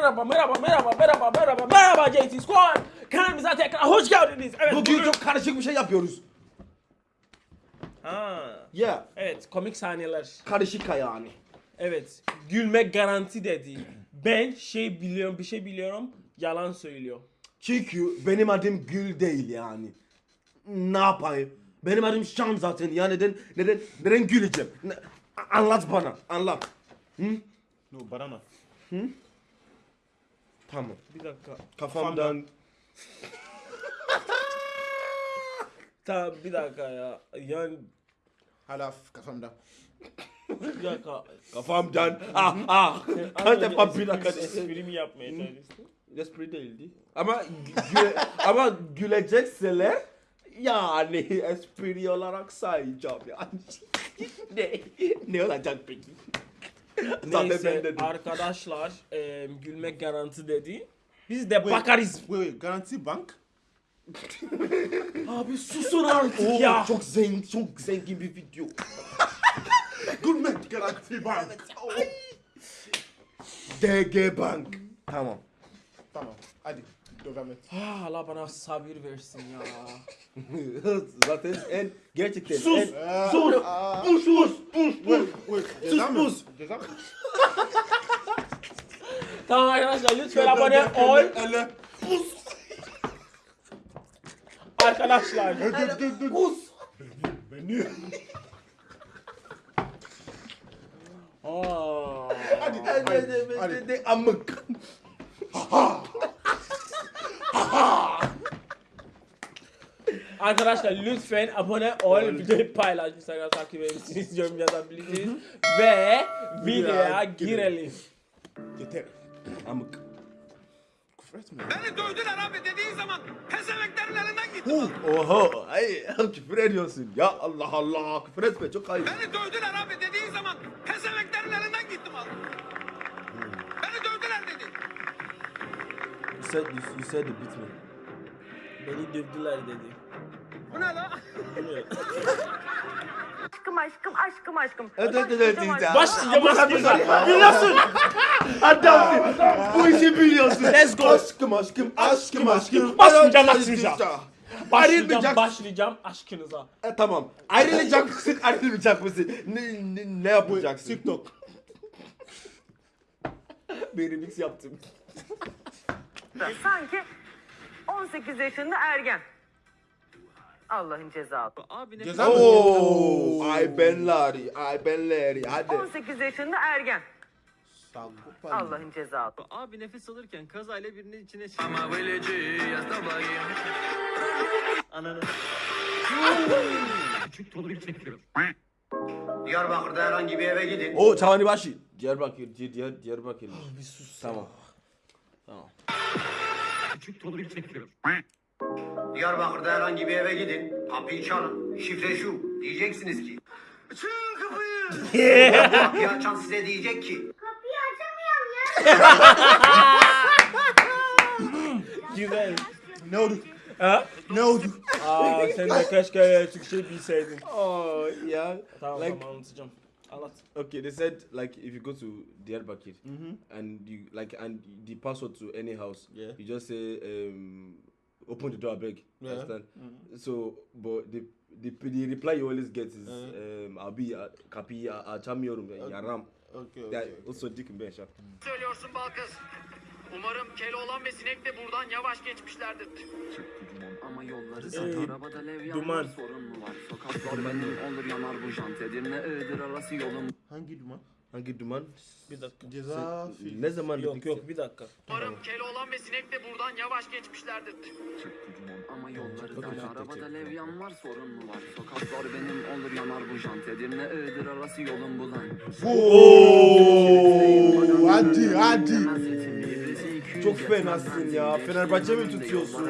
Merhaba, merhaba, merhaba, merhaba, merhaba, merhaba JT Squad. Kanalımıza tekrar hoş geldiniz. Evet, Bugün çok karışık bir şey yapıyoruz. Ha, Yeah. evet, komik sahneler. Karışık yani. Evet, gülmek garanti dedi. Ben şey biliyorum, bir şey biliyorum, yalan söylüyor. Çünkü benim adım Gül değil yani. Ne yapayım? Benim adım Şan zaten. Ya neden neden neden güleceğim? Ne- anlat bana. Anlat. Hı? No, banana. Tamam. Bir dakika. Kafamdan Tamam, bir dakika ya. Yani, Hala kafamda. bir dakika. kafamdan ah ah. Kaç defa bir dakika Esprimi yapmaya çalıştım. Espri değildi. Ama güle, ama gülecekseler yani espri olarak sayacağım yani. ne ne olacak peki? Ben Neyse dedim. arkadaşlar e, gülmek garanti dedi. Biz de bakarız. Wait, wait, Garanti Bank? Abi susun artık Oo, ya. çok zengin, çok zengin bir video. Gülmek Garanti Bank. DG Bank. Tamam. Tamam, hadi devam et. Ah, Allah bana sabır versin ya. Zaten en gerçekten Sus! en Sus! Pus pus pus Wait, wait, ceza mı? pus. Ceza mı? tamam arkadaşlar lütfen abone ol. Elle. Arkadaşlar. Pus. Beni. Aa. Hadi, Hadi hadi, hadi hadi. hadi Arkadaşlar lütfen abone ol, videoyu paylaş, Instagram takip edebilirsiniz, yorum yazabilirsiniz ve videoya girelim. Yeter. Amık. Küfür etme. Beni dövdüler abi dediğin zaman pezeveklerin elinden gitti. Oho, ay küfür ediyorsun. Ya Allah Allah, küfür etme çok ayıp. Beni dövdüler abi dediğin zaman pezeveklerin elinden gitti mal. Beni dövdüler dedi. You said, you, you said it bitme. Beni dövdüler dedi. Bu ne la? Aşkım aşkım aşkım aşkım. Evet evet evet. Başlayacağım, başlayacağım. Biliyorsun. Adam bu işi biliyorsun. Let's go. Aşkım aşkım aşkım aşkım. Başlayacağım, başlayacağım. Başlayacağım, başlayacağım aşkınıza. E, tamam. Ayrılacak mısın? Ayrılmayacak mısın? Ne, ne, ne yapacaksın? TikTok. Bir remix yaptım. Sanki 18 yaşında ergen. Allah'ın cezası. Ceza mı? Oo, ay benleri, ay benleri. Hadi. 18 yaşında ergen. Allah'ın cezası. Abi nefes alırken kazayla birinin içine bayım. Ananı. Küçük dolu bir. Diyarbakır'da herhangi bir eve gidin. O Çavani Başı. Diyarbakır, Diyar, Diyar, Diyarbakır. Bir sus. Tamam. Tamam. Küçük dolu bir. Diyarbakır'da herhangi bir eve gidin. Kapıyı çalın. Şifre şu. Diyeceksiniz ki. Açın kapıyı. Kapıyı açan size diyecek ki. Güzel. Ne oldu? Ha? Ne oldu? Aa sen de keşke Türkçe bilseydin. Oh yeah. Tamam like tamam anlatacağım. Anlat. okay, they said like if you go to Diyarbakir and you like and the password to any house, Yeah. you just say um open the door, I beg. Yeah. Understand? So, but the the the reply you always get is um abi uh, kapi açamıyorum yaram. Okay, Ya okay. o sözcük ben şak. Söylüyorsun Balkız. Umarım Keloğlan ve Sinek de buradan yavaş geçmişlerdir. Ama yolları Ee, sat arabada levyan duman. var sorun mu var? Sokaklar benim olur yanar bu jant Edirne Iğdır arası yolum Hangi duman? Hangi duman? Bir dakika. Ceza film. Ne zaman Yok dedik? yok bir dakika. Umarım Keloğlan ve Sinek de buradan yavaş geçmişlerdir. Ama yolları Bakın dar çok arabada levyan var sorun mu var? Sokaklar benim olur yanar bu jant Edirne Iğdır arası yolum bulan Oo, hadi hadi. Çok fenasın ya. Fenerbahçe mi tutuyorsun?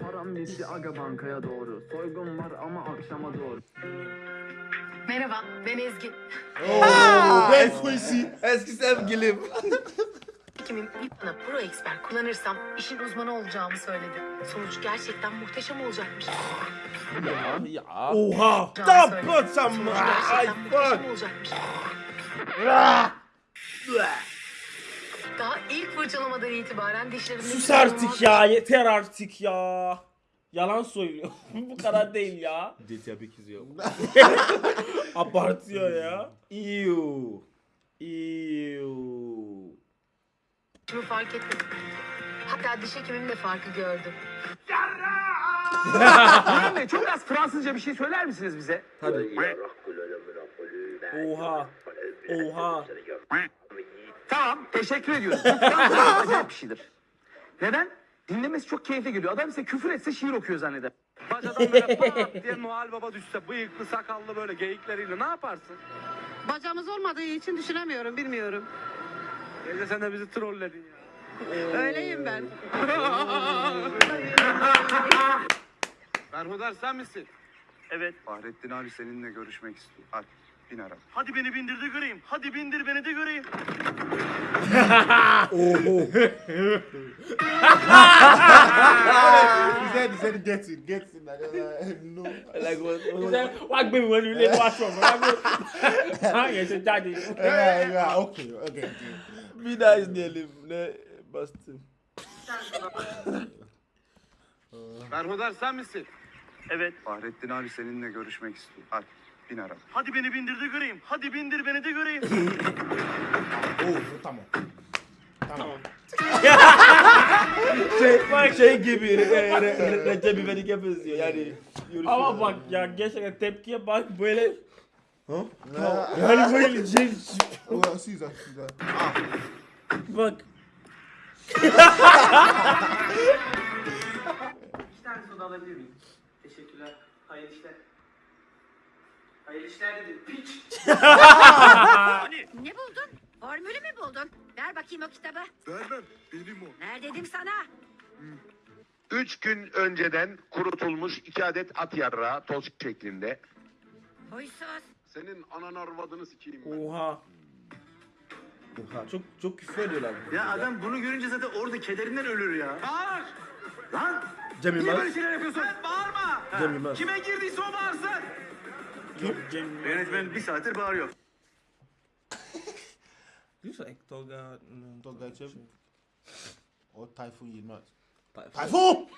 Param bitti aga bankaya doğru Soygun var ama akşama doğru Merhaba, ben Ezgi. Oo, ben Quincy. Eski sevgilim. Kimin bana Pro Expert kullanırsam işin uzmanı olacağımı söyledi. Sonuç gerçekten muhteşem olacakmış. ya. Oha. Some Sonuç gerçekten iPhone. muhteşem olacakmış. Daha İlk fırçalamadan itibaren dişlerimde... Sus artık ya yeter artık ya. Yalan söylüyor. Bu kadar değil ya. GTA 8 yok. Abartıyor ya. Ew. Ew. Şunu fark ettim. Hatta diş hekimim de farkı gördü. Burhan Bey çok az Fransızca bir şey söyler misiniz bize? Oha. Oha. Tamam teşekkür ediyoruz. Bu Fransızca acayip bir şeydir. Neden? Dinlemesi çok keyifli geliyor. Adam size küfür etse şiir okuyor zanneder. Bacadan böyle pat diye Noel Baba düşse bıyıklı sakallı böyle geyikleriyle ne yaparsın? Bacağımız olmadığı için düşünemiyorum, bilmiyorum. Gece sen de bizi trolledin ya. Öyleyim ben. Berhudar sen misin? Evet. Fahrettin abi seninle görüşmek istiyor. Hadi bin araba. Hadi beni bindir de göreyim. Hadi bindir beni de göreyim. He said, he said, get it, get it. Like, uh, no. Like what? Wá gbé mi wọlé ilé wá sọ̀rọ̀ wá gbé. Báyẹn ṣe jáde. Yeah, yeah, okay, okay. okay. Vida is nearly ne bastım. Berhudar sen misin? Evet. Fahrettin abi seninle görüşmek istiyor. Hadi bin araba. Hadi beni bindir de göreyim. Hadi bindir beni de göreyim. Oh, tamam. Tamam. Şey, şey gibi e, re, re, Recep İvedik'e benziyor yani. Ama bak ya gerçekten tepkiye bak böyle. Uh, Yani böyle şey. oh, Caesar, Caesar. Bak. İki tane soda alabilir miyim? Teşekkürler. Hayırlı işler. Hayırlı işler dedim. Piç. Ne buldun? Formülü mü buldun? Ver bakayım o kitabı. Vermem. Benim o. Ver dedim sana. Üç gün önceden kurutulmuş iki adet at yarrağı toz şeklinde. Huysuz. Senin anan arvadını sikeyim ben. Oha. Oha, çok çok küfür ediyorlar. bu Ya videoda. adam bunu görünce zaten orada kederinden ölür ya. Bağır. Lan Cem niye Yılmaz. böyle şeyler yapıyorsun? Sen bağırma. Cem Yılmaz. Kime girdiyse o bağırsın. Yönetmen bir saattir bağırıyor. Yoksa Tolga. Tolga Çev. O Tayfun Yılmaz. Tayfun. Tayfun!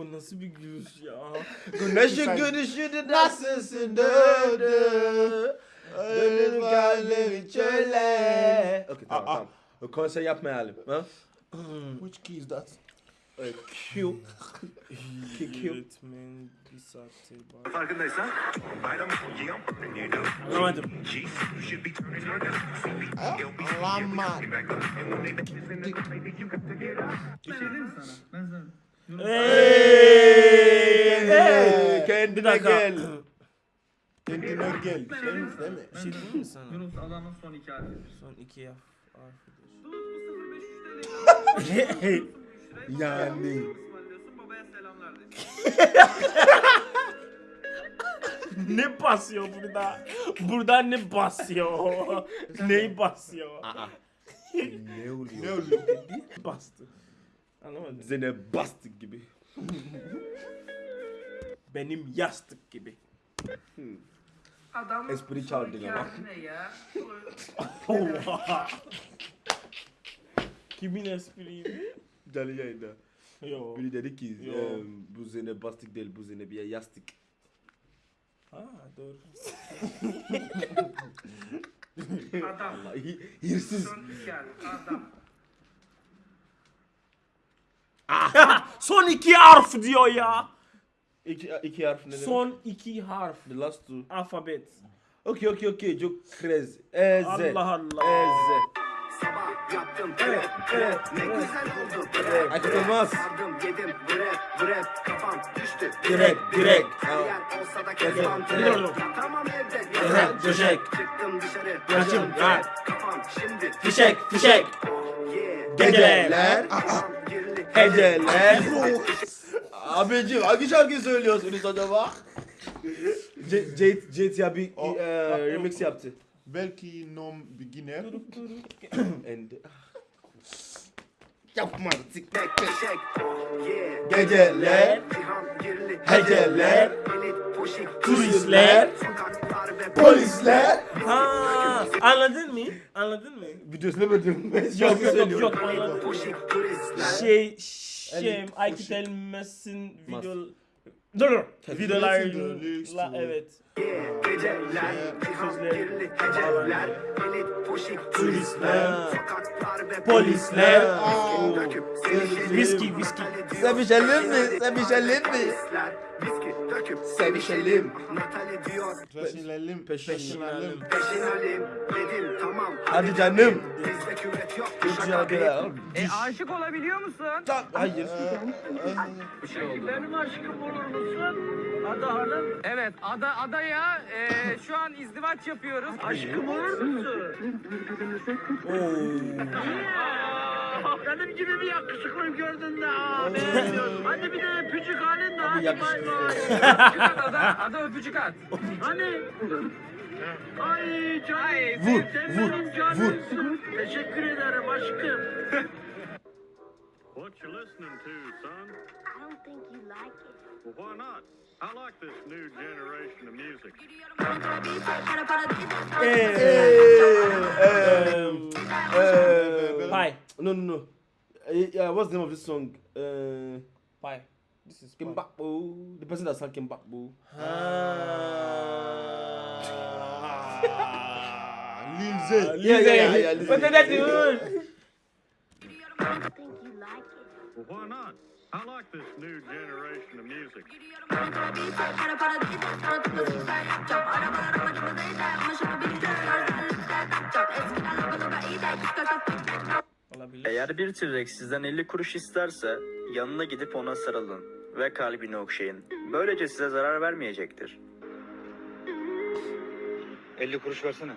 O nasıl bir gülüş ya. Güneşin görüşünü nasılsın döndü. Dönür kalbimi çöle. Okey tamam tamam. O konser yapmayalım. Ha? Which key is that? Q. Q. Q. Yönetmen bir saattir bak. Farkındaysan. Anlamadım. Lama. Hey! Hey, Bir kendine dakika. gel. Kendine gel. Mi? Değil mi? Bir şey diyeyim mi sana? Yunus adamın son iki harfi. Son iki harf. harfidir. Yani. Babaya selamlar de. ne basıyor burada? Burada ne basıyor? Neyi basıyor? Ne oluyor? Ne oluyor? Bastı. Anlamadım. Zene bastık gibi. Benim yastık gibi. Adamın Espri son çaldın iki ama. harfi ne ya? Oha. Kimin espriydi? Canlı yayında. Yo. Biri dedi ki Yo. e, bu zene bastık değil bu zene bir yastık. Ha doğru. Adam. Allah hi- hırsız. Son iki harfi. Adam. Son iki harf diyor ya. İki, iki harf ne demek? Son iki harf. The last two. Alfabet. Okey okey okey. Çok krez. Eze. Allah Allah. Eze. Yaptım Evet, evet, Ne evet. güzel oldu. Aykut Elmas. Sardım yedim brep brep kafam düştü. Direkt, direkt. Yer olsa da kezban Evet, evet. Yatamam evde. Evet, döşek. Çıktım dışarı. Kaçım, trep. Kafam şimdi. Fişek, fişek. Girli. Heceler. Abicim hangi şarkıyı söylüyorsunuz acaba? C- GTA bir e, remix yaptı. Belki non beginner. And... Yapma artık. Tek. Yeah. Geceler. Heceler. Turistler. Polisler. Ha, anladın mı? Anladın mı? Videosunu mu diyorum? Yok yok yok yok anladım. Şey şey Aykut Elmas'ın video Dur dur. Videolarla evet. Geceler, Sözleri. geceler, elit poşik turistler, sokaklar ve Polisler. Viski. Viski. Sevişelim mi? Sevişelim mi? Viski döküp Sevişelim. Natali diyor, Peşinelim. Peşinelim. peşinelim dedim tamam. Hadi canım. Bizde küvet yok, bir E aşık olabiliyor musun? Hayır. Benim aşkım olur musun? Ada Hanım. Evet ada adaya e, şu an izdivaç yapıyoruz. Aşkım olur musun? Benim gibi bir yakışıklı gördün de aa beğenmiyorsun. Hadi bir de öpücük halin de hadi bay bay. Öpücük at ada, ada öpücük at. Hani? Ay canım. Ay, Vur, vur, canımsın. Teşekkür ederim aşkım. What you listening to, son? I don't think you like it. Well, why not? I like this new generation of music. Pie. No, no, no. Uh, yeah, what's the name of this song? Uh, Pie. This is Kim pie. Bakbo. The person that sang Kim Bakbo. Lil Zay. Yeah, yeah, yeah, yeah. What why not? I like this new generation of music. Olabilir. Eğer bir T-Rex sizden 50 kuruş isterse yanına gidip ona sarılın ve kalbini okşayın. Böylece size zarar vermeyecektir. 50 kuruş versene.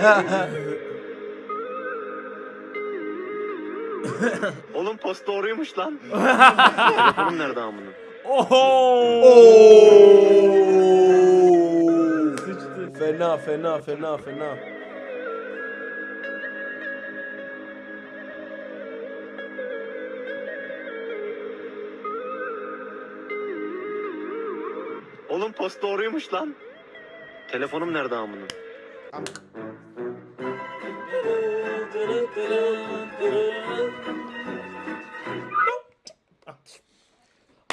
Oğlum post doğruymuş lan. Telefonum nerede amına? Oho! Sıçtı. Fena, fena, fena, fena. Oğlum post doğruymuş lan. Telefonum nerede amına?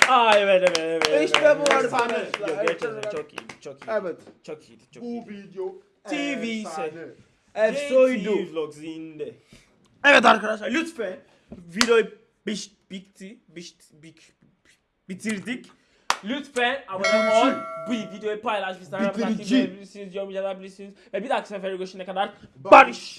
Aa evet evet evet. İşte bu arkadaşlar. Gerçekten çok iyi, çok iyi. Evet. Çok iyiydi, çok Bu iyiydi. video TV ise. Efsoydu. Vlogs indi. Evet arkadaşlar lütfen videoyu biş, bitti, biş, bik, bitirdik. Lütfen abone ol, bu videoyu paylaş, Instagram'dan takip edebilirsiniz, yorum yazabilirsiniz ve bir dahaki sefere görüşene kadar barış.